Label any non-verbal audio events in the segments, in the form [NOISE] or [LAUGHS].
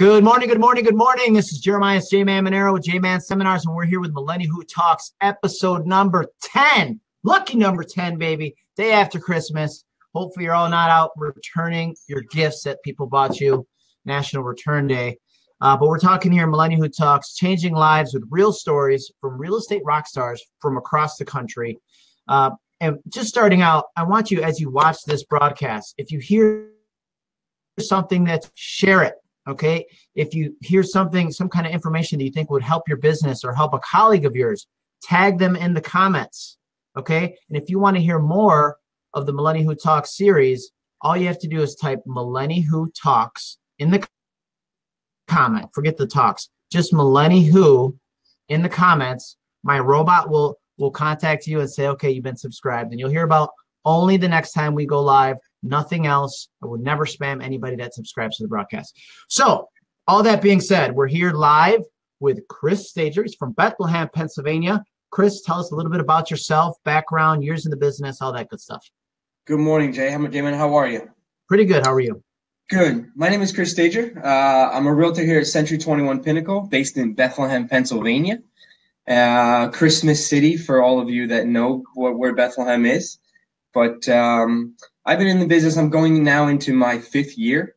Good morning, good morning, good morning. This is Jeremiah J Man Monero with J Man Seminars, and we're here with Millennial Who Talks, episode number 10. Lucky number 10, baby. Day after Christmas. Hopefully, you're all not out returning your gifts that people bought you. National Return Day. Uh, but we're talking here, Millennial Who Talks, changing lives with real stories from real estate rock stars from across the country. Uh, and just starting out, I want you, as you watch this broadcast, if you hear something that share it Okay. If you hear something, some kind of information that you think would help your business or help a colleague of yours, tag them in the comments. Okay. And if you want to hear more of the Millennial Who Talks series, all you have to do is type Millennial Who Talks in the comment. Forget the talks. Just Millennial Who in the comments. My robot will will contact you and say, okay, you've been subscribed. And you'll hear about only the next time we go live nothing else. I would never spam anybody that subscribes to the broadcast. So, all that being said, we're here live with Chris Stager. He's from Bethlehem, Pennsylvania. Chris, tell us a little bit about yourself, background, years in the business, all that good stuff. Good morning, Jay. How, Damon, how are you? Pretty good. How are you? Good. My name is Chris Stager. Uh, I'm a realtor here at Century 21 Pinnacle, based in Bethlehem, Pennsylvania. Uh, Christmas City, for all of you that know what, where Bethlehem is. But um, I've been in the business. I'm going now into my fifth year.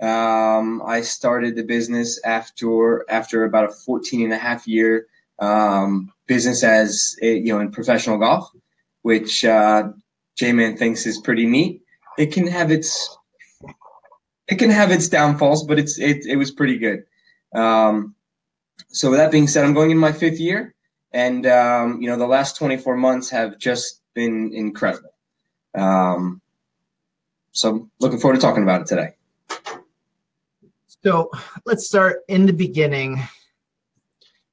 Um, I started the business after after about a 14 and a half year um, business as you know in professional golf, which uh, J-Man thinks is pretty neat. It can have its it can have its downfalls, but it's it, it was pretty good. Um, so with that being said, I'm going in my fifth year, and um, you know the last 24 months have just been incredible. Um, so looking forward to talking about it today. So let's start in the beginning.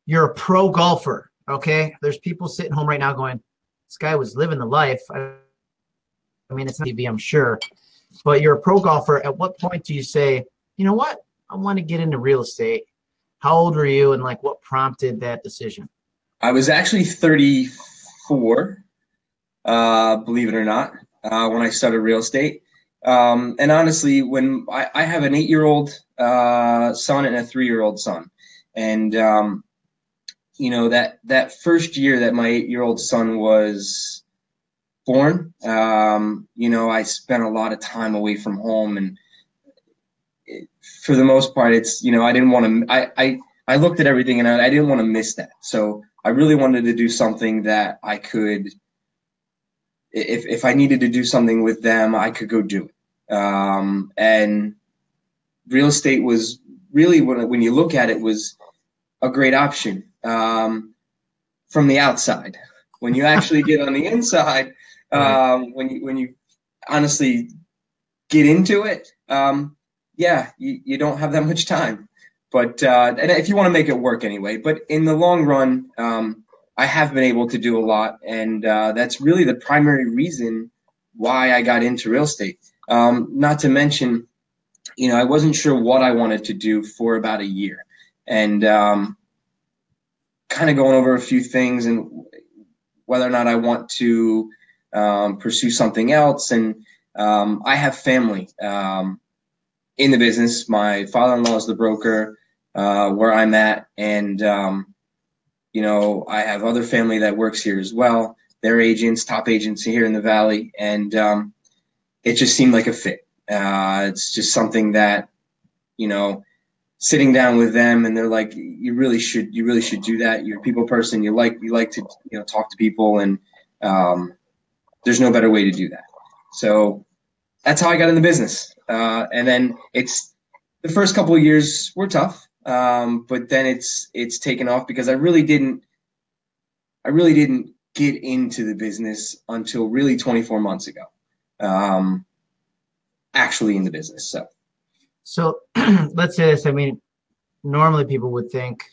You're a pro golfer, okay? There's people sitting home right now going, "This guy was living the life." I, I mean, it's not TV, I'm sure, but you're a pro golfer. At what point do you say, "You know what? I want to get into real estate"? How old were you, and like, what prompted that decision? I was actually 34, uh, believe it or not, uh, when I started real estate. Um, and honestly, when I, I have an eight-year-old uh, son and a three-year-old son, and um, you know that that first year that my eight-year-old son was born, um, you know, I spent a lot of time away from home, and it, for the most part, it's you know, I didn't want to. I, I I looked at everything, and I, I didn't want to miss that. So I really wanted to do something that I could if if I needed to do something with them, I could go do it. Um, and real estate was really when when you look at it was a great option um, from the outside. When you actually get on the inside, [LAUGHS] um, when you when you honestly get into it, um, yeah, you, you don't have that much time. But uh, and if you want to make it work anyway, but in the long run, um, I have been able to do a lot, and uh, that's really the primary reason why I got into real estate. Um, not to mention, you know, I wasn't sure what I wanted to do for about a year, and um, kind of going over a few things and whether or not I want to um, pursue something else. And um, I have family um, in the business. My father-in-law is the broker uh, where I'm at, and um, you know, I have other family that works here as well. They're agents, top agents here in the Valley, and um, it just seemed like a fit. Uh, it's just something that, you know, sitting down with them and they're like, you really should, you really should do that. You're a people person. You like, you like to, you know, talk to people, and um, there's no better way to do that. So that's how I got in the business. Uh, and then it's the first couple of years were tough. Um, but then it's it's taken off because I really didn't I really didn't get into the business until really 24 months ago. Um, actually in the business. So so [CLEARS THROAT] let's say this. I mean, normally people would think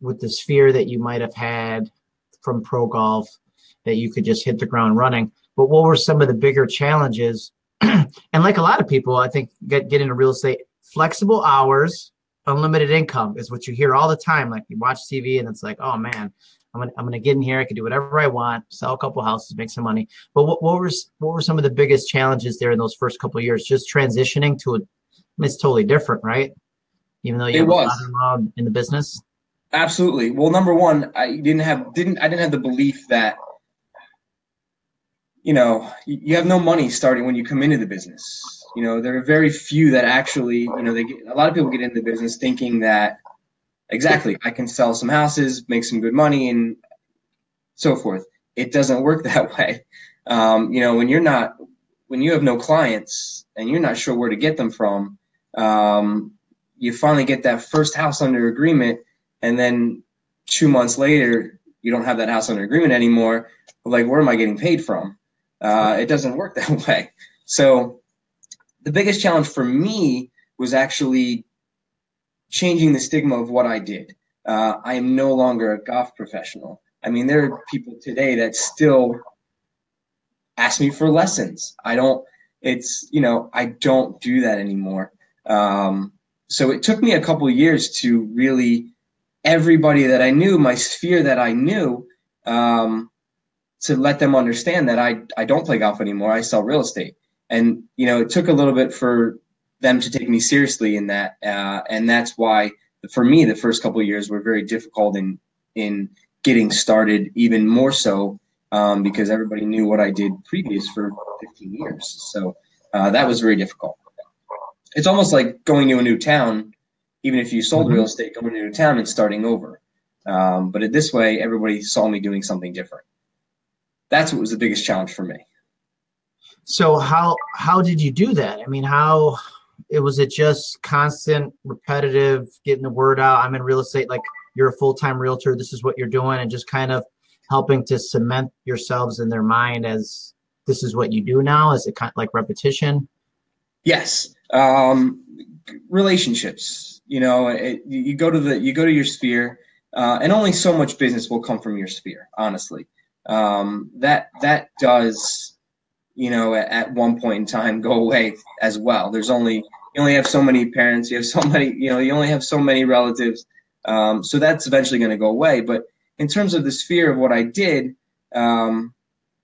with the sphere that you might have had from pro golf that you could just hit the ground running. But what were some of the bigger challenges? [CLEARS THROAT] and like a lot of people, I think get get into real estate, flexible hours, unlimited income is what you hear all the time. Like you watch TV and it's like, oh man, I'm gonna I'm gonna get in here. I can do whatever I want, sell a couple houses, make some money. But what, what were what were some of the biggest challenges there in those first couple years? Just transitioning to a, it's totally different, right? even though you It was. father-in-law the business? Absolutely. Well, number one, I didn't have didn't I didn't have the belief that you know you have no money starting when you come into the business. You know, there are very few that actually you know they get a lot of people get into the business thinking that exactly I can sell some houses, make some good money, and so forth. It doesn't work [LAUGHS] that way. Um, you know, when you're not when you have no clients and you're not sure where to get them from, um, you finally get that first house under agreement and then two months later you don't have that house under agreement anymore like where am i getting paid from uh, it doesn't work [LAUGHS] that way so the biggest challenge for me was actually changing the stigma of what i did. Uh, i am no longer a golf professional. I mean there are people today that still ask me for lessons. I don't it's you know i don't do that anymore. Um, so it took me a couple years to really everybody that I knew, my sphere that I knew, um, to let them understand that I I don't play golf anymore. I sell real estate, and you know it took a little bit for them to take me seriously in that, uh, and that's why for me the first couple of years were very difficult in in getting started, even more so um, because everybody knew what I did previous for 15 years. So uh, that was very difficult. It's almost like going to a new town even if you sold Mhm. real estate, going to a new town and starting over. Um, but this way, everybody saw me doing something different. That's what was the biggest challenge for me. So how how did you do that? I mean, how it was it just constant, repetitive, getting the word out? I'm in real estate, like you're a full time realtor. This is what you're doing, and just kind of helping to cement yourselves in their mind as this is what you do now. Is it kind of like repetition? Yes, um, relationships. You know, it, you go to the you go to your sphere, uh, and only so much business will come from your sphere. Honestly, um, that that does, you know, at, at one point in time go away as well. There's only you only have so many parents. You have so many. You know, you only have so many relatives. Um, so that's eventually going to go away. But in terms of the sphere of what I did, um,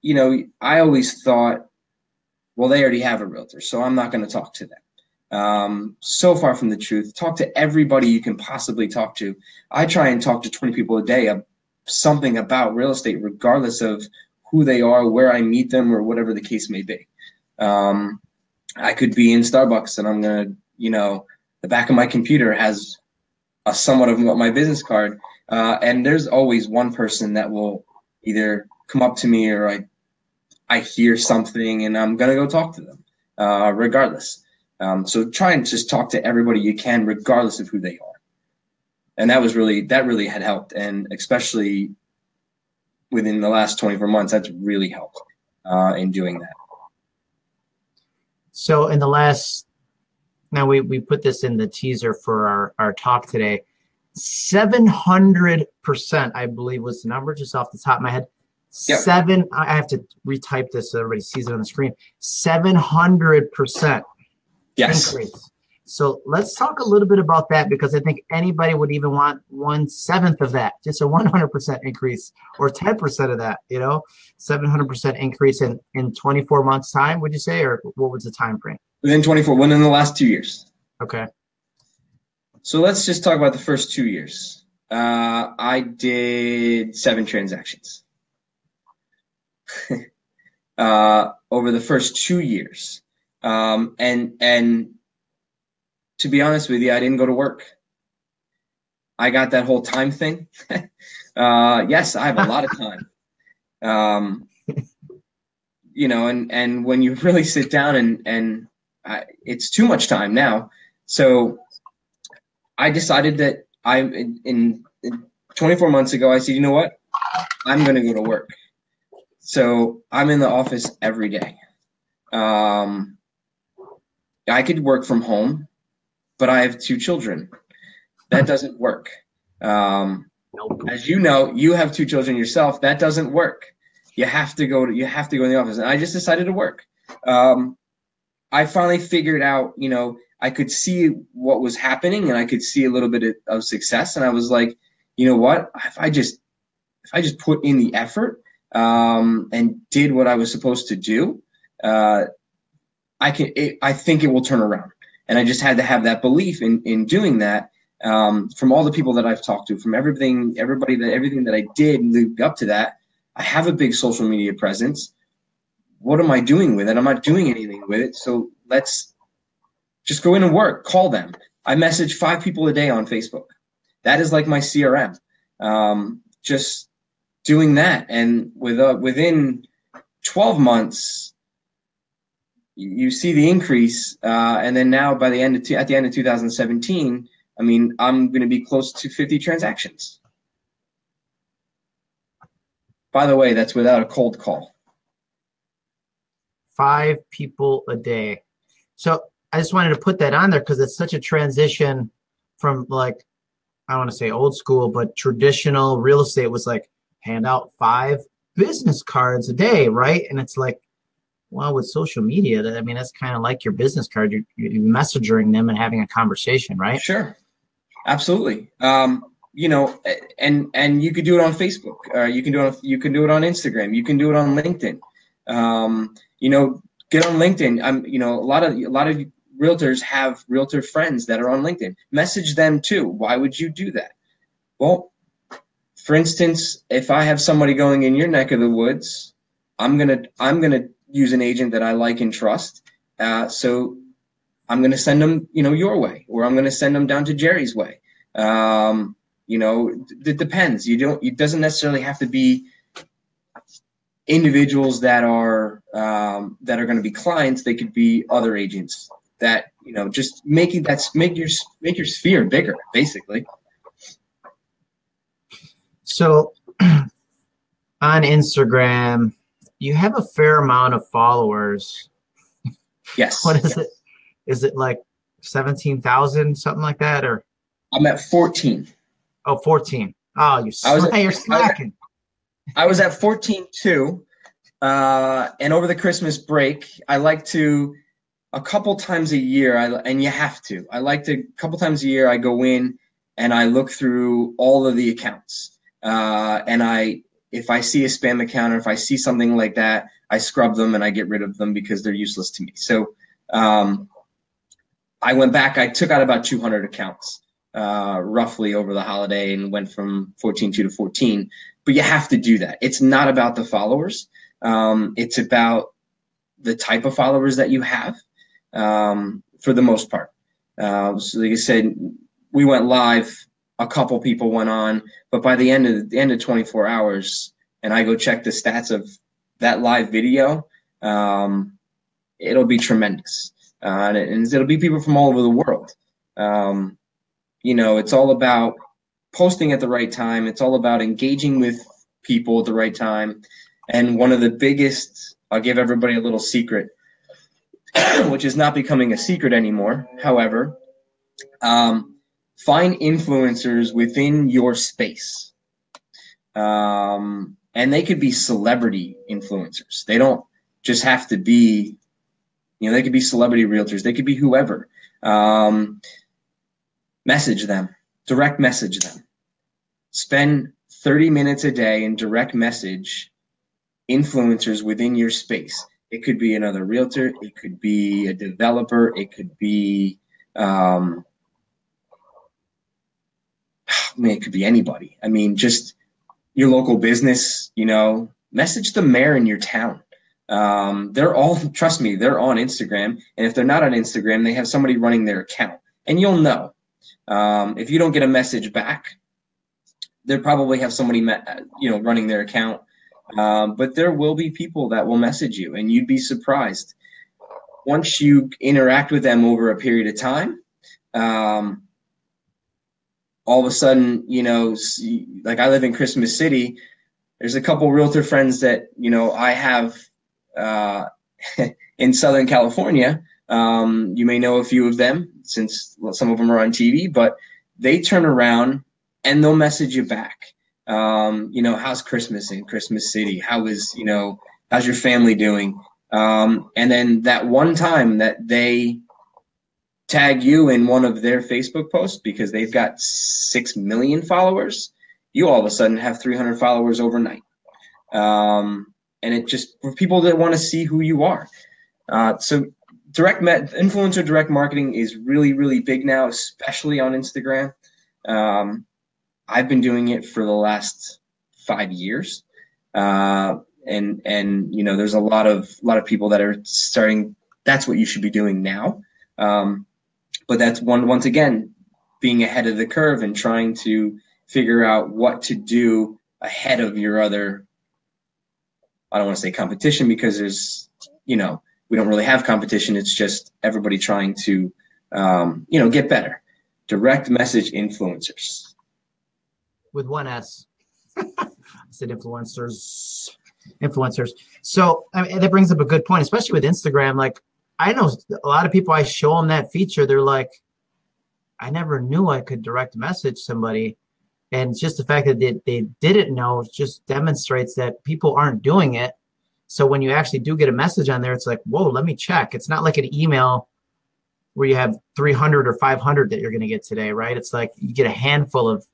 you know, I always thought, well, they already have a realtor, so I'm not going to talk to them. Um, so far from the truth. Talk to everybody you can possibly talk to. I try and talk to 20 people a day of something about real estate, regardless of who they are, where I meet them, or whatever the case may be. Um, I could be in Starbucks and I'm gonna, you know, the back of my computer has a somewhat of my business card, uh, and there's always one person that will either come up to me or I, I hear something and I'm gonna go talk to them, uh, regardless. Um, so try and just talk to everybody you can, regardless of who they are. And that was really that really had helped, and especially within the last 24 months, that's really helped uh, in doing that. So in the last, now we, we put this in the teaser for our, our talk today. 700%, I believe was the number just off the top of my head. Yep. Seven, I have to retype this so everybody sees it on the screen. 700% Yes. increase. So let's talk a little bit about that because I think anybody would even want one seventh of that, just a 100% increase or 10% of that, you know, 700% increase in, in 24 months time, would you say, or what was the time frame? Within 24, within the last two years. Okay. So let's just talk about the first two years. Uh, I did seven transactions [LAUGHS] uh, over the first two years, um, and and to be honest with you, I didn't go to work. I got that whole time thing. [LAUGHS] uh, yes, I have a lot of time. Um, you know, and and when you really sit down and and I, it's too much time now. So I decided that I in, in, in 24 months ago I said, you know what, I'm going to go to work. So I'm in the office every day. Um, I could work from home, but I have two children. That doesn't work. Um, Nope. as you know, you have two children yourself. That doesn't work. You have to go to you have to go in the office, and I just decided to work. Um, I finally figured out, you know, I could see what was happening, and I could see a little bit of, success, and I was like, you know what? If I just if I just put in the effort um, and did what I was supposed to do, uh, I can. It, I think it will turn around. And I just had to have that belief in in doing that. Um, from all the people that I've talked to, from everything, everybody that everything that I did lead up to that, I have a big social media presence. What am I doing with it? I'm not doing anything with it. So let's just go in and work. Call them. I message five people a day on Facebook. That is like my CRM. Um, just doing that, and with uh, within 12 months, you see the increase, uh, and then now by the end of at the end of 2017, I mean I'm going to be close to 50 transactions. By the way, that's without a cold call. Five people a day. So I just wanted to put that on there because it's such a transition from like I don't want to say old school, but traditional real estate was like hand out five business cards a day, right? And it's like, well, with social media, I mean, that's kind of like your business card. You're, you're messaging them and having a conversation, right? Sure, absolutely. Um, you know, and and you could do it on Facebook. Uh, you can do it. On, you can do it on Instagram. You can do it on LinkedIn. Um, you know, get on LinkedIn. I'm. You know, a lot of a lot of realtors have realtor friends that are on LinkedIn. Message them too. Why would you do that? Well, for instance, if I have somebody going in your neck of the woods, I'm gonna I'm gonna use an agent that I like and trust. Uh, so I'm gonna send them, you know, your way, or I'm gonna send them down to Jerry's way. Um, you know, it depends. You don't. It doesn't necessarily have to be individuals that are um, that are going to be clients. They could be other agents that you know just making that make your make your sphere bigger, basically. So [CLEARS THROAT] on Instagram, you have a fair amount of followers. Yes. [LAUGHS] what is yes. it? Is it like 17,000, something like that? Or I'm at 14. Oh, 14. Oh, you I was at, you're slacking. I was at 14 too. Uh, and over the Christmas break, I like to a couple times a year, I, and you have to. I like to a couple times a year. I go in and I look through all of the accounts. Uh, and I, if I see a spam account or if I see something like that, I scrub them and I get rid of them because they're useless to me. So um, I went back. I took out about 200 accounts uh, roughly over the holiday and went from 14 to 14. But you have to do that. It's not about the followers. Um, it's about the type of followers that you have um, for the most part. Uh, so like I said, we went live a couple people went on, but by the end of the end of 24 hours, and I go check the stats of that live video, um, it'll be tremendous, uh, and, and, it'll be people from all over the world. Um, you know, it's all about posting at the right time. It's all about engaging with people at the right time. And one of the biggest, I'll give everybody a little secret, [CLEARS THROAT] which is not becoming a secret anymore. However, um, find influencers within your space. Um, and they could be celebrity influencers. They don't just have to be, you know, they could be celebrity realtors. They could be whoever. Um, message them, direct message them. Spend 30 minutes a day and direct message influencers within your space. It could be another realtor, it could be a developer, it could be um, [SIGHS] I mean, it could be anybody. I mean, just your local business, you know, message the mayor in your town. Um, they're all, [LAUGHS] trust me, they're on Instagram. And if they're not on Instagram, they have somebody running their account. And you'll know. Um, if you don't get a message back, they probably have somebody, you know, running their account. Um, but there will be people that will message you, and you'd be surprised. Once you interact with them over a period of time, um, all of a sudden, you know, like I live in Christmas City, there's a couple realtor friends that, you know, I have uh, [LAUGHS] in Southern California. Um, you may know a few of them since some of them are on TV, but they turn around and they'll message you back. Um, you know, how's Christmas in Christmas City? How is, you know, how's your family doing? Um, and then that one time that they tag you in one of their Facebook posts because they've got 6 million followers, you all of a sudden have 300 followers overnight. Um, and it just for people that want to see who you are. Uh, so direct met influencer direct marketing is really really big now, especially on Instagram. Um, I've been doing it for the last five years, uh, and and you know there's a lot of a lot of people that are starting. That's what you should be doing now. Um, but that's one once again being ahead of the curve and trying to figure out what to do ahead of your other I don't want to say competition because there's you know we don't really have competition. It's just everybody trying to um, you know get better. Direct message influencers with one S. [LAUGHS] I said influencers, influencers. So I mean, that brings up a good point, especially with Instagram. Like I know a lot of people. I show them that feature. They're like, I never knew I could direct message somebody. And just the fact that they, they didn't know just demonstrates that people aren't doing it. So when you actually do get a message on there, it's like, whoa, let me check. It's not like an email where you have 300 or 500 that you're going to get today, right? It's like you get a handful of,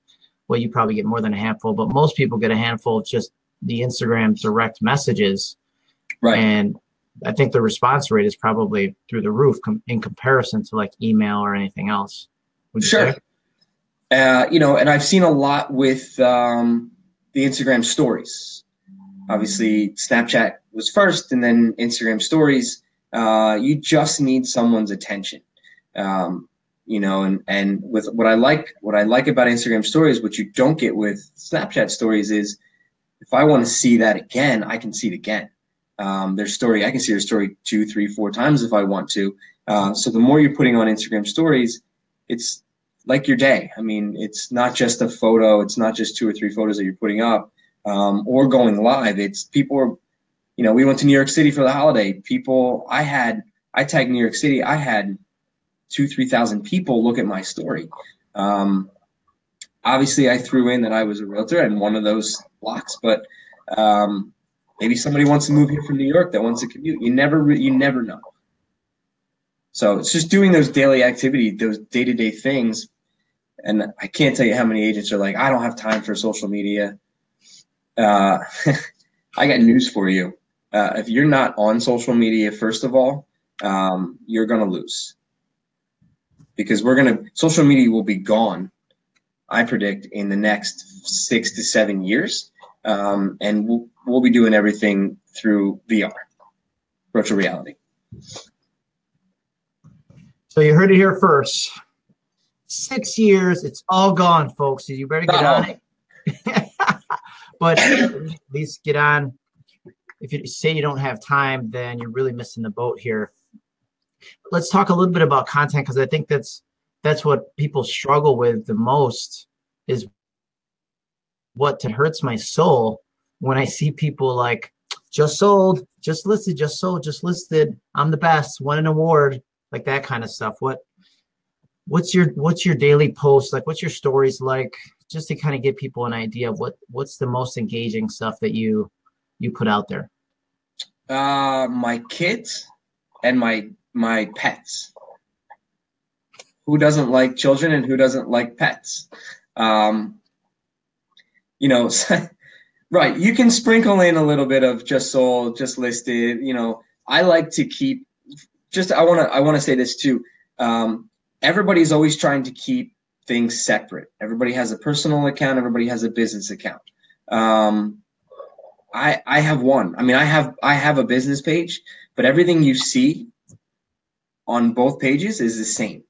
well, you probably get more than a handful, but most people get a handful of just the Instagram direct messages. Right. And I think the response rate is probably through the roof com- in comparison to like email or anything else. Sure. Uh, you know, and I've seen a lot with um, the Instagram stories. Obviously, Snapchat was first, and then Instagram stories. Uh, you just need someone's attention. Um, you know, and and with what I like, what I like about Instagram stories, what you don't get with Snapchat stories is, if I want to see that again, I can see it again. Um, their story, I can see their story two, three, four times if I want to. Uh, so the more you're putting on Instagram stories, it's like your day. I mean, it's not just a photo. It's not just two or three photos that you're putting up um, or going live. It's people are, you know, we went to New York City for the holiday. People, I had, I tagged New York City. I had two, 3,000 people look at my story. Um, obviously, I threw in that I was a realtor and one of those blocks, but um, maybe somebody wants to move here from New York that wants to commute. You never, you never know. So it's just doing those daily activity, those day to day things and I can't tell you how many agents are like, I don't have time for social media. Uh, [LAUGHS] I got news for you. Uh, if you're not on social media, first of all, um, you're going to lose because we're going to, social media will be gone, I predict, in the next six to seven years. Um, and we'll, we'll be doing everything through VR, virtual reality. So you heard it here first six years. It's all gone, folks. You better get Uh-oh. on it. [LAUGHS] but at least get on. If you say you don't have time, then you're really missing the boat here. Let's talk a little bit about content because I think that's that's what people struggle with the most is what hurts my soul when I see people like just sold, just listed, just sold, just listed. I'm the best, won an award, like that kind of stuff. What what's your what's your daily post like what's your stories like just to kind of give people an idea of what what's the most engaging stuff that you you put out there uh my kids and my my pets who doesn't like children and who doesn't like pets um you know [LAUGHS] right you can sprinkle in a little bit of just sold just listed you know i like to keep just i want to i want to say this too um everybody's always trying to keep things separate. Everybody has a personal account. Everybody has a business account. Um, I I have one. I mean, I have I have a business page, but everything you see on both pages is the same.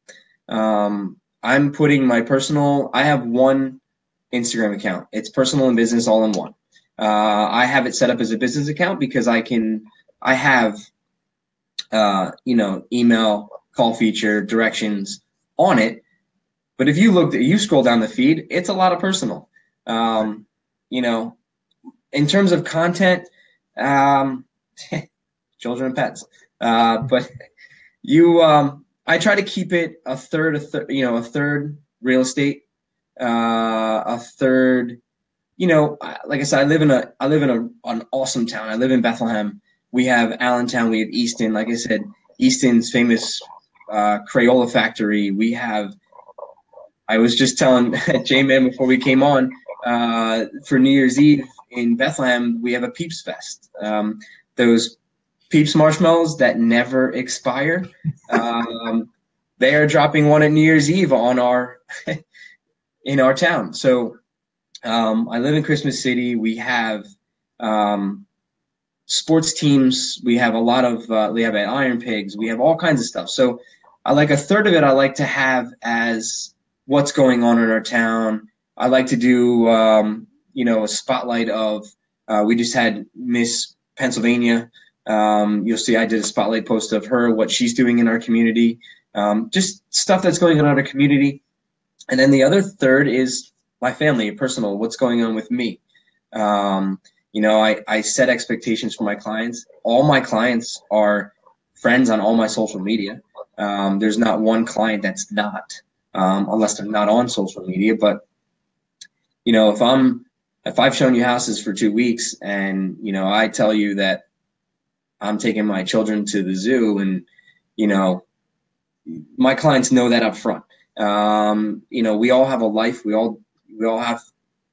Um, I'm putting my personal. I have one Instagram account. It's personal and business all in one. Uh, I have it set up as a business account because I can. I have, uh, you know, email, call feature, directions, on it. But if you look, you scroll down the feed, it's a lot of personal. Um, you know, in terms of content, um, [LAUGHS] children and pets. Uh, but you, um, I try to keep it a third, a third, you know, a third real estate, uh, a third, you know, like I said, I live in a, I live in a, an awesome town. I live in Bethlehem. We have Allentown. We have Easton. Like I said, Easton's famous uh, Crayola Factory. We have. I was just telling [LAUGHS] J Man before we came on uh, for New Year's Eve in Bethlehem. We have a Peeps Fest. Um, those Peeps marshmallows that never expire. Um, they are dropping one at New Year's Eve on our [LAUGHS] in our town. So um, I live in Christmas City. We have um, sports teams. We have a lot of uh, we have Iron Pigs. We have all kinds of stuff. So I like a third of it. I like to have as what's going on in our town. I like to do um, you know a spotlight of. Uh, we just had Miss Pennsylvania. Um, you'll see I did a spotlight post of her, what she's doing in our community, um, just stuff that's going on in our community. And then the other third is my family, personal, what's going on with me. Um, you know, I, I set expectations for my clients. All my clients are friends on all my social media. Um, there's not one client that's not, um, unless they're not on social media. But you know, if I'm if I've shown you houses for two weeks and you know I tell you that I'm taking my children to the zoo and you know my clients know that up front. Um, you know, we all have a life. We all we all have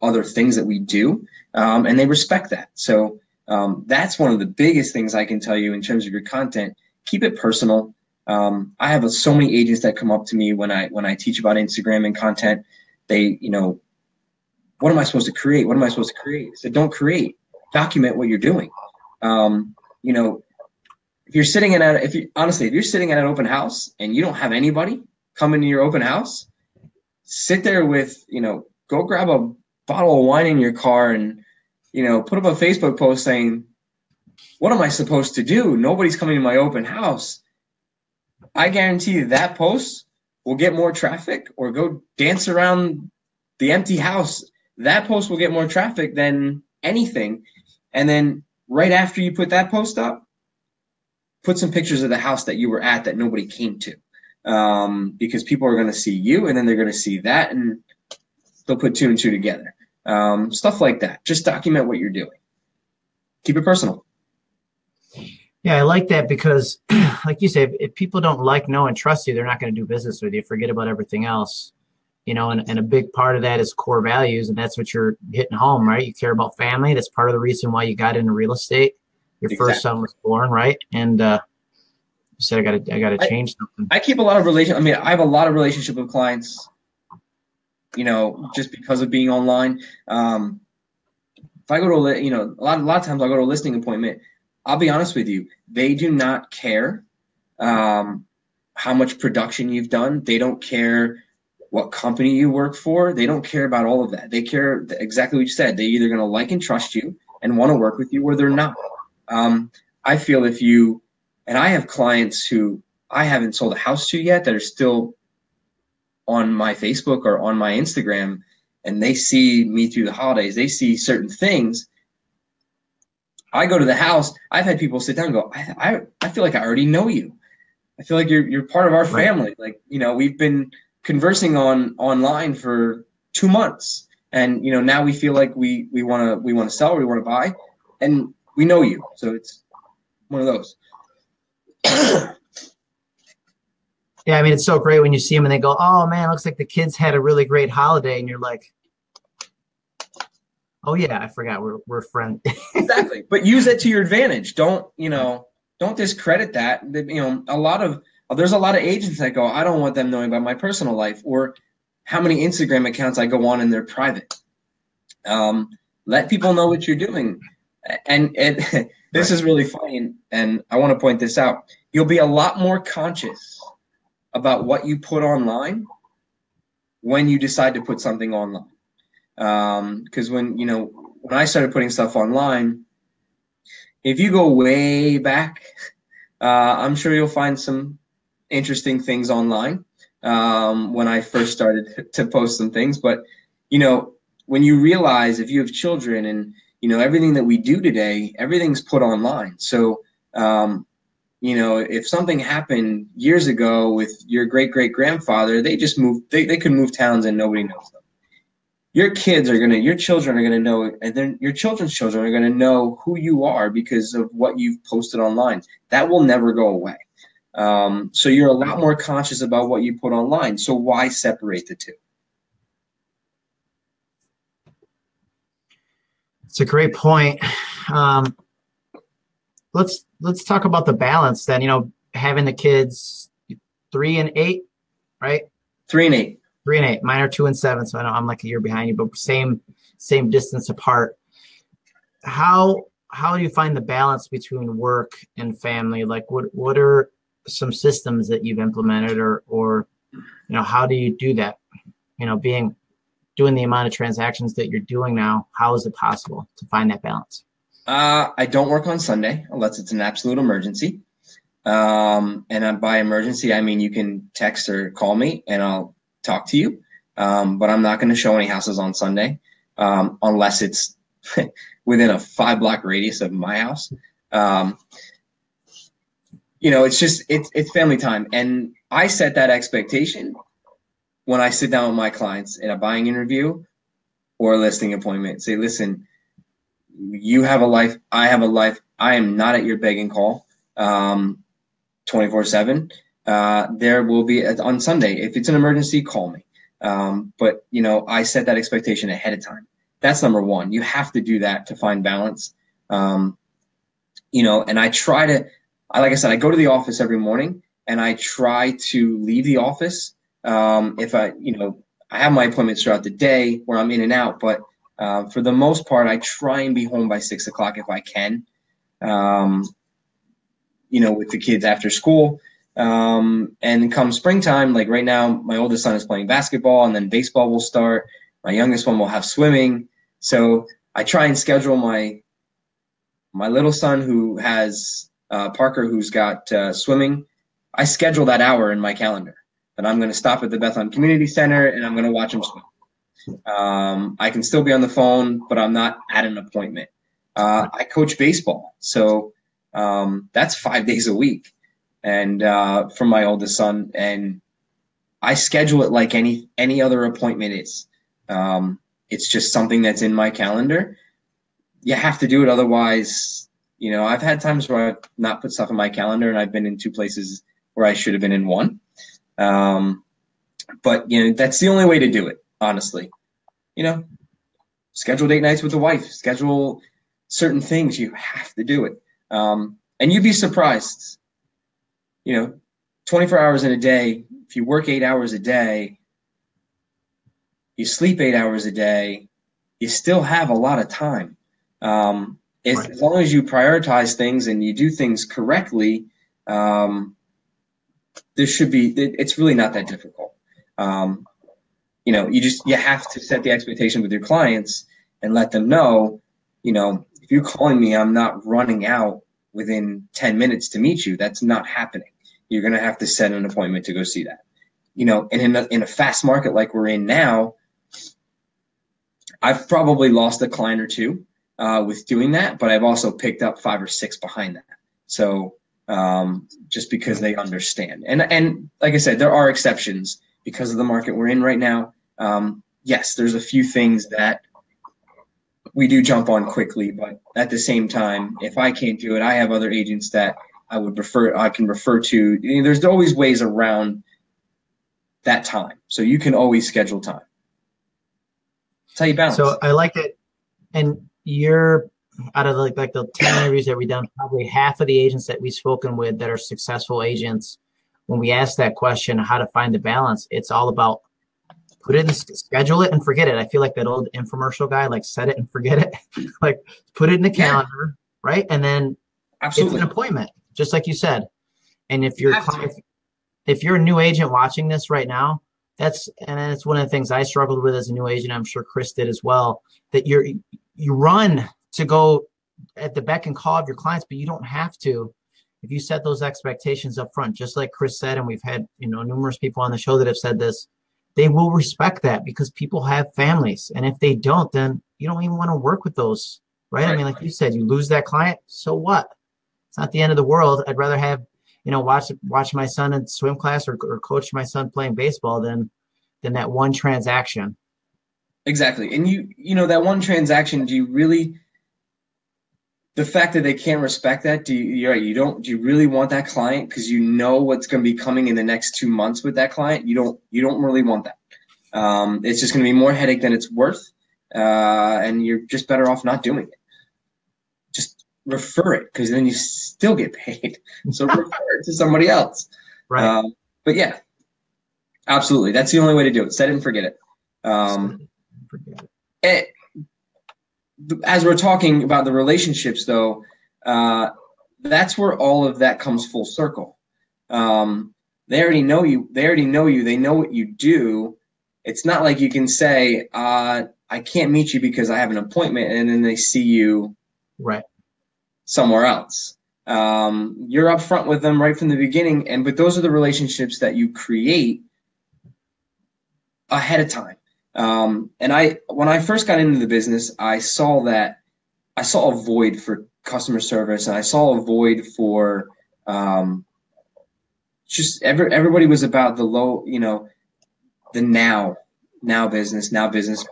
other things that we do, um, and they respect that. So um, that's one of the biggest things I can tell you in terms of your content. Keep it personal. Um, I have a, so many agents that come up to me when I when I teach about Instagram and content. They, you know, what am I supposed to create? What am I supposed to create? Said, don't create. Document what you're doing. Um, you know, if you're sitting in at if you honestly if you're sitting at an open house and you don't have anybody come into your open house, sit there with you know go grab a bottle of wine in your car and you know put up a Facebook post saying, "What am I supposed to do? Nobody's coming to my open house." I guarantee you that post will get more traffic, or go dance around the empty house. That post will get more traffic than anything. And then right after you put that post up, put some pictures of the house that you were at that nobody came to. Um, because people are going to see you and then they're going to see that and they'll put two and two together. Um, stuff like that. Just document what you're doing. Keep it personal. Yeah, I like that because, [CLEARS THROAT] like you say, if, if people don't like, know, and trust you, they're not going to do business with you. Forget about everything else. You know, and, and a big part of that is core values, and that's what you're hitting home, right? You care about family. That's part of the reason why you got into real estate. Your exactly. first son was born, right? And uh, you said I got to, I got to change something. I keep a lot of relation. I mean, I have a lot of relationship with clients you know, just because of being online. Um, if I go to, you know, a lot, a lot of times I go to a listing appointment. I'll be honest with you, they do not care um, how much production you've done. They don't care what company you work for. They don't care about all of that. They care exactly what you said. They're either going to like and trust you and want to work with you, or they're not. Um, I feel if you, and I have clients who I haven't sold a house to yet that are still on my Facebook or on my Instagram and they see me through the holidays, they see certain things. I go to the house. I've had people sit down and go, I, I, I feel like I already know you. I feel like you're you're part of our family. Like you know, we've been conversing on online for two months, and you know now we feel like we we want to we want to sell, or we want to buy, and we know you. So it's one of those. [CLEARS THROAT] Yeah, I mean it's so great when you see them and they go, "Oh man, looks like the kids had a really great holiday," and you're like, "Oh yeah, I forgot we're we're friends." [LAUGHS] exactly, but use it to your advantage. Don't you know? Don't discredit that. You know, a lot of there's a lot of agents that go, "I don't want them knowing about my personal life," or how many Instagram accounts I go on and they're private. Um, let people know what you're doing, and, and [LAUGHS] this is really funny, and I want to point this out. You'll be a lot more conscious about what you put online when you decide to put something online. Because um, when you know when I started putting stuff online, if you go way back, [LAUGHS] uh, I'm sure you'll find some interesting things online. Um, when I first started [LAUGHS] to post some things, but you know when you realize if you have children and you know everything that we do today, everything's put online. So um, you know, if something happened years ago with your great great grandfather, they just moved, they, they could move towns and nobody knows them. Your kids are going to, your children are going to know, and then your children's children are going to know who you are because of what you've posted online. That will never go away. Um, so you're a lot more conscious about what you put online. So why separate the two? It's a great point. Um, let's let's talk about the balance then. You know, having the kids three and eight, right? Three and eight. Three and eight. Mine are two and seven, so I know I'm like a year behind you, but same same distance apart. How how do you find the balance between work and family? Like, what what are some systems that you've implemented, or or you know, how do you do that? You know, being doing the amount of transactions that you're doing now, how is it possible to find that balance? Uh, I don't work on Sunday unless it's an absolute emergency. Um, and by emergency, I mean you can text or call me and I'll talk to you. Um, but I'm not going to show any houses on Sunday um, unless it's [LAUGHS] within a five block radius of my house. Um, you know, it's just it's it's family time, and I set that expectation when I sit down with my clients in a buying interview or a listing appointment. Say, listen, you have a life, I have a life. I am not at your begging and call, um, twenty four seven. Uh, there will be on Sunday if it's an emergency, call me. Um, but you know, I set that expectation ahead of time. That's number one. You have to do that to find balance. Um, you know, and I try to, I like I said, I go to the office every morning and I try to leave the office. Um, if I, you know, I have my appointments throughout the day where I'm in and out, but uh, for the most part, I try and be home by six o'clock if I can. Um, you know, with the kids after school. Um, and come springtime, like right now, my oldest son is playing basketball, and then baseball will start. My youngest one will have swimming. So I try and schedule my my little son who has uh, Parker, who's got uh, swimming. I schedule that hour in my calendar that I'm going to stop at the Bethlehem Community Center and I'm going to watch him swim. Um, I can still be on the phone, but I'm not at an appointment. Uh, I coach baseball, so um, that's five [LAUGHS] days a week, and uh, for my oldest son, and I schedule it like any any other appointment is. Um, it's just something that's in my calendar. You have to do it, otherwise, you know. I've had times where I've not put stuff in my calendar, and I've been in two places where I should have been in one. Um, but you know, that's the only way to do it, honestly. You know, schedule date nights with the wife, schedule certain things. You have to do it. Um, and you'd be surprised, you know, 24 hours in a day, if you work eight hours a day, you sleep eight hours a day, you still have a lot of time. Um, if, right. As long as you prioritize things and you do things correctly, um, this should be it's really not that difficult um, you know you just you have to set the expectation with your clients and let them know you know if you're calling me i'm not running out within 10 minutes to meet you. That's not happening. You're going to have to set an appointment to go see that. You know and in a, in a fast market like we're in now i've probably lost a client or two uh, with doing that but i've also picked up five or six behind that. So um, just because they understand. And and like I said, there are exceptions because of the market we're in right now. Um, yes, there's a few things that we do jump on quickly, but at the same time, if I can't do it, I have other agents that I would refer I can refer to. You know, there's always ways around that time, so you can always schedule time. That's how you balance. So I like it, and you're out of like, like the 10 interviews that we've done, probably half of the agents that we've spoken with that are successful agents, when we ask that question, how to find the balance, it's all about put it in schedule it and forget it. I feel like that old infomercial guy, like set it and forget it. [LAUGHS] like put it in the calendar, yeah. right? And then Absolutely. it's an appointment, just like you said. And if you're if, if you're a new agent watching this right now, that's and it's one of the things I struggled with as a new agent. I'm sure Chris did as well. That you're you run to go at the beck and call of your clients, but you don't have to if you set those expectations up front, just like Chris said, and we've had you know numerous people on the show that have said this, they will respect that because people have families, and if they don't, then you don't even want to work with those, right? right? I mean, like you said, you lose that client, so what? It's not the end of the world. I'd rather have you know watch watch my son in swim class or, or coach my son playing baseball than than that one transaction. Exactly, and you you know that one transaction. Do you really? The fact that they can't respect that, do you, you're right, you don't, do you really want that client? Cause you know what's going to be coming in the next two months with that client. You don't, you don't really want that. Um, it's just going to be more headache than it's worth. Uh, and you're just better off not doing it. Just refer it because then you still get paid. So [LAUGHS] refer it to somebody else. Right. Um, but yeah, absolutely. That's the only way to do it. Set it and forget it. Um, forget it. As we're talking about the relationships, though, uh, that's where all of that comes full circle. Um, they already know you. They already know you. They know what you do. It's not like you can say, uh, "I can't meet you because I have an appointment," and then they see you right somewhere else. Um, you're upfront with them right from the beginning, and but those are the relationships that you create ahead of time. Um, and I, when I first got into the business, I saw that I saw a void for customer service, and I saw a void for um, just every, everybody was about the low, you know, the now, now business, now business,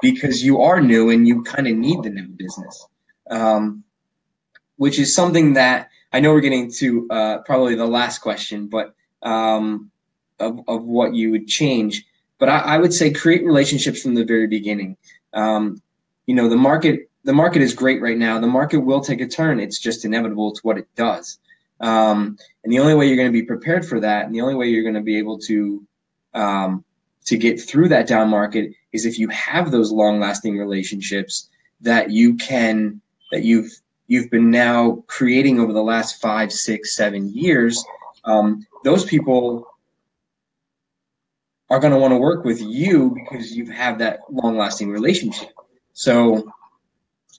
because you are new and you kind of need the new business. Um, which is something that I know we're getting to uh, probably the last question, but um, of, of what you would change. But I, I, would say create relationships from the very beginning. Um, you know, the market the market is great right now. The market will take a turn. It's just inevitable. It's what it does. Um, and the only way you're going to be prepared for that, and the only way you're going to be able to um, to get through that down market is if you have those long lasting relationships that you can that you've you've been now creating over the last five, six, seven years, um, those people are going to want to work with you because you have that long lasting relationship. So,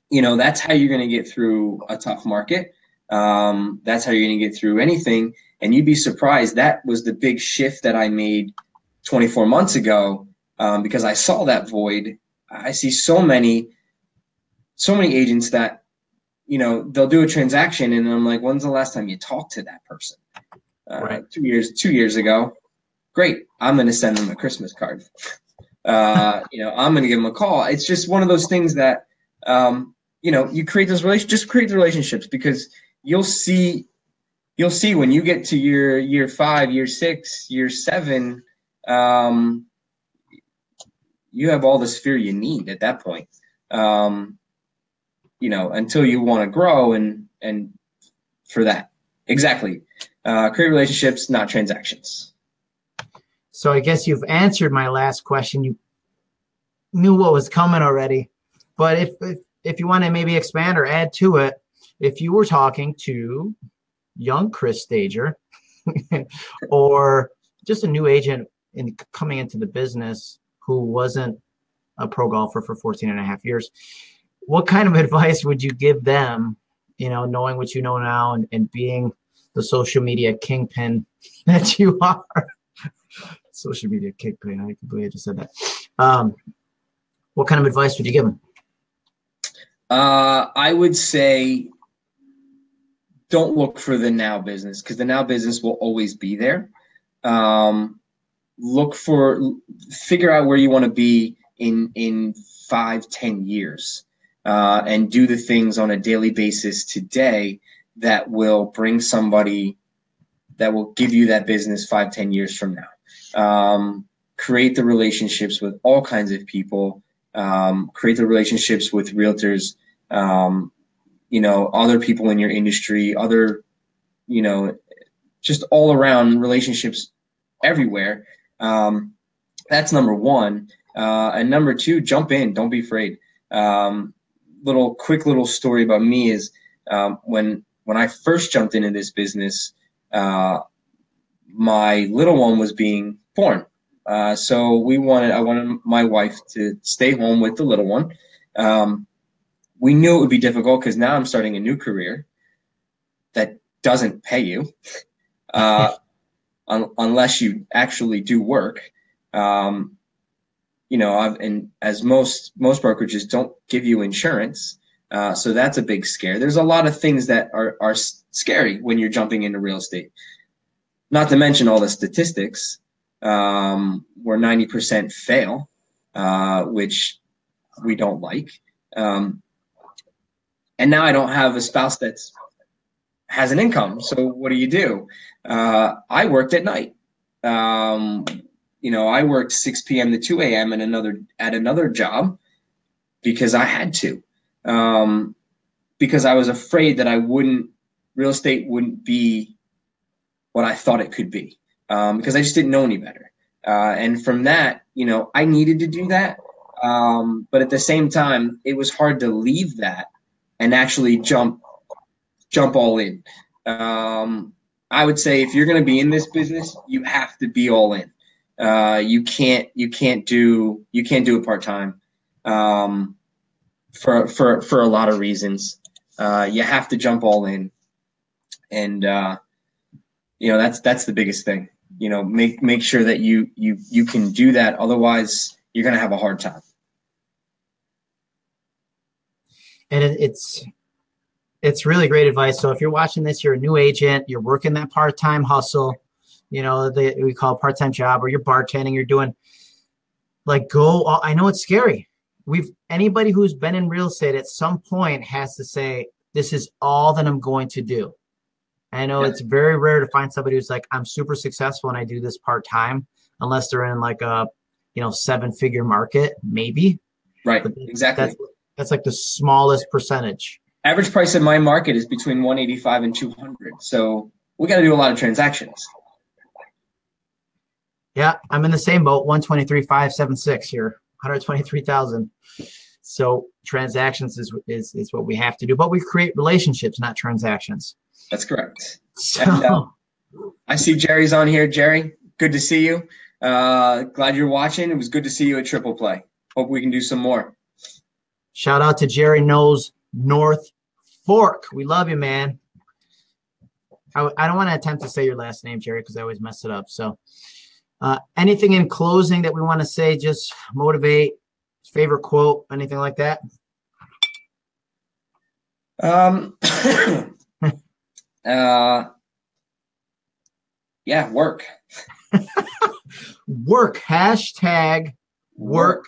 you know, that's how you're going to get through a tough market. Um, that's how you're going to get through anything. And you'd be surprised. That was the big shift that I made 24 months ago um, because I saw that void. I see so many, so many agents that you know, they'll do a transaction, and I'm like, when's the last time you talked to that person? Uh, right. Two years, two years ago. Great. I'm going to send them a Christmas card. Uh, [LAUGHS] you know, I'm going to give them a call. It's just one of those things that, um, you know, you create those relationships, just create the relationships because you'll see, you'll see when you get to year, year five, year six, year seven, um, you have all the sphere you need at that point. Um, you know, until you want to grow and and for that. Exactly. Uh, create relationships, not transactions. So I guess you've answered my last question. You knew what was coming already. But if if, if you want to maybe expand or add to it, if you were talking to young Chris Stager [LAUGHS] or just a new agent in coming into the business who wasn't a pro golfer for 14 and a half years, what kind of [LAUGHS] advice would you give them, you know, knowing what you know now and, and being the social media kingpin [LAUGHS] that you are? Social media kingpin. I can believe I just said that. Um, what kind of advice would you give them? Uh, I would say don't look for the now business because the now business will always be there. Um, look for, figure out where you want to be in in five, ten years uh, and do the things on a daily basis today that will bring somebody that will give you that business five, ten years from now. Um, create the relationships with all kinds of people. Um, create the relationships with realtors. Um, you know, other people in your industry, other, you know, just all around relationships everywhere. Um, that's number one. Uh, and number two, jump in. Don't be afraid. Um, little quick little story about me is um, when when I first jumped into this business, uh, my little one was being born. Uh, so we wanted I wanted my wife to stay home with the little one. Um, we knew it would be difficult because now I'm starting a new career that doesn't pay you uh, [LAUGHS] un- unless you actually do work. Um, you know, I've, and as most most brokerages don't give you insurance, uh, so that's a big scare. There's a lot of things that are are scary when you're jumping into real estate. Not to mention all the statistics, um, where 90% fail, uh, which we don't like. Um, and now I don't have a spouse that's has an income. So what do you do? Uh, I worked at night. Um, you know, I worked 6 p.m. to 2 a.m. and another at another job because I had to. Um, because I was afraid that I wouldn't, real estate wouldn't be what I thought it could be um, because I just didn't know any better. Uh, and from that, you know, I needed to do that. Um, but at the same time, it was hard to leave that and actually jump, jump all in. Um, I would say if you're going to be in this business, you have to be all in. Uh, you can't, you can't do, you can't do it part time. Um, for, for, for a lot of reasons. Uh, you have to jump all in. And, uh, you know, that's, that's the biggest thing, you know, make, make sure that you, you, you can do that. Otherwise you're going to have a hard time. And it, it's, it's really great advice. So if you're watching this, you're a new agent, you're working that part-time hustle, you know, we call part-time job, or you're bartending, you're doing like go. I know it's scary. We've anybody who's been in real estate at some point has to say, this is all that I'm going to do. I know yeah. it's very rare to find somebody who's like, I'm super successful and I do this part-time, unless they're in like a, you know, seven-figure market, maybe. Right. But exactly. That's, that's like the smallest percentage average price in my market is between 185 and 200 so we got to do a lot of transactions yeah i'm in the same boat 123,576 here 123000 so transactions is, is is what we have to do but we create relationships not transactions that's correct so, and, uh, i see jerry's on here jerry good to see you uh, glad you're watching it was good to see you at triple play hope we can do some more shout out to jerry knows North Fork. We love you, man. I, I don't want to attempt to say your last name, Jerry, because I always mess it up. So, uh, anything in closing that we want to say, just motivate, favorite quote, anything like that? Um, [CLEARS THROAT] uh, yeah, work. [LAUGHS] work. Hashtag work. work.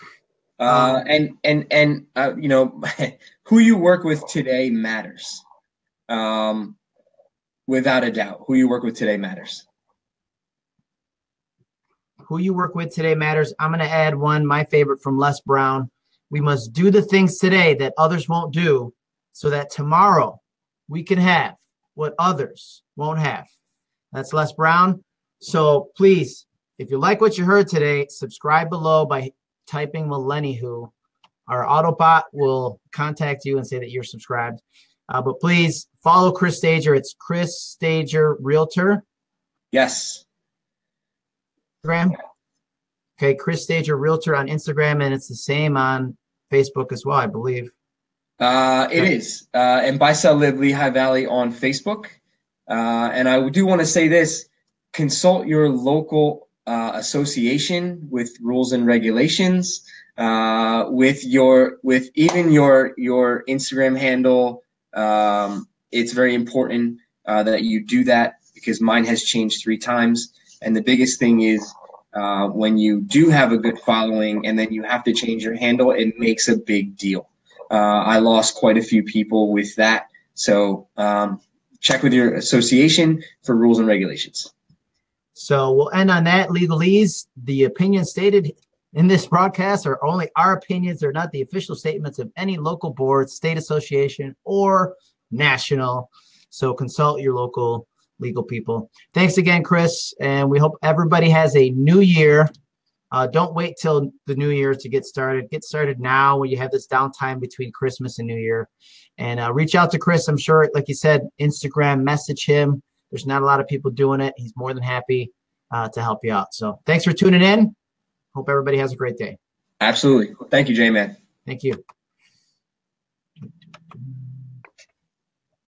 Uh, and and and uh, you know [LAUGHS] who you work with today matters um, without a doubt who you work with today matters who you work with today matters i'm going to add one my favorite from les brown we must do the things today that others won't do so that tomorrow we can have what others won't have that's les brown so please if you like what you heard today subscribe below by typing Millennihu, our Autobot will contact you and say that you're subscribed. Uh, but please follow Chris Stager. It's Chris Stager Realtor. Yes. Instagram. Okay, Chris Stager Realtor on Instagram, and it's the same on Facebook as well, I believe. Uh, it is. Uh, and Buy Sell Live Lehigh Valley on Facebook. Uh, and I do want to say this consult your local uh, association with rules and regulations, uh, with your with even your your Instagram handle. Um, it's very important uh, that you do that because mine has changed three times. And the biggest thing is uh, when you do have a good following and then you have to change your handle, it makes a big deal. Uh, I lost quite a few people with that. So um, check with your association for rules and regulations. So we'll end on that. Legalese, the opinions stated in this broadcast are only our opinions. They're not the official statements of any local board, state association, or national. So consult your local legal people. Thanks again, Chris. And we hope everybody has a new year. Uh, don't wait till the new year to get started. Get started now when you have this downtime between Christmas and New Year. And uh, reach out to Chris. I'm sure, like you said, Instagram, message him. There's not a lot of people doing it. He's more than happy uh, to help you out. So thanks for tuning in. Hope everybody has a great day. Absolutely. Thank you, J Man. Thank you.